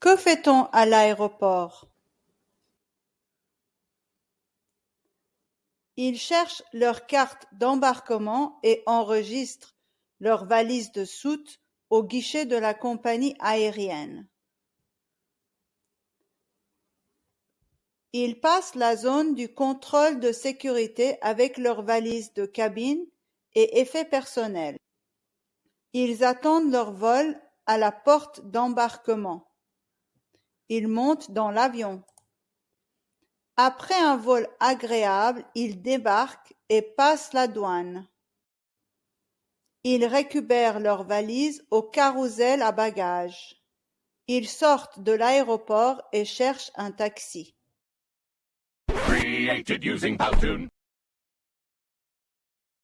Que fait-on à l'aéroport? Ils cherchent leur carte d'embarquement et enregistrent leur valise de soute au guichet de la compagnie aérienne. Ils passent la zone du contrôle de sécurité avec leurs valises de cabine et effets personnels. Ils attendent leur vol à la porte d'embarquement. Ils montent dans l'avion. Après un vol agréable, ils débarquent et passent la douane. Ils récupèrent leurs valises au carrousel à bagages. Ils sortent de l'aéroport et cherchent un taxi.